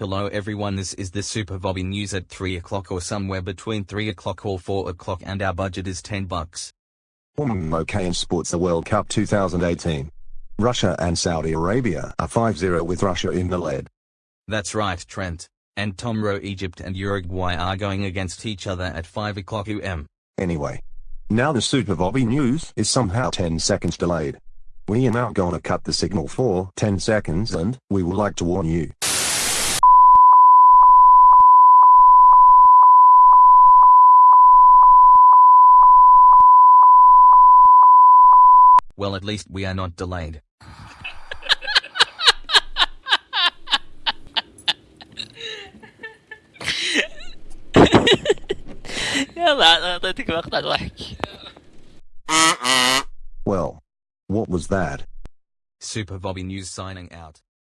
Hello everyone this is the Super Bobby News at 3 o'clock or somewhere between 3 o'clock or 4 o'clock and our budget is 10 bucks. Hmm, okay in sports the World Cup 2018. Russia and Saudi Arabia are 5-0 with Russia in the lead. That's right Trent. And tomorrow Egypt and Uruguay are going against each other at 5 o'clock UM. Anyway. Now the Super Bobby News is somehow 10 seconds delayed. We are now gonna cut the signal for 10 seconds and we would like to warn you. Well at least we are not delayed. يلا اعطيتك مقطع ضحك Well. What was that? Super Bobby News signing out.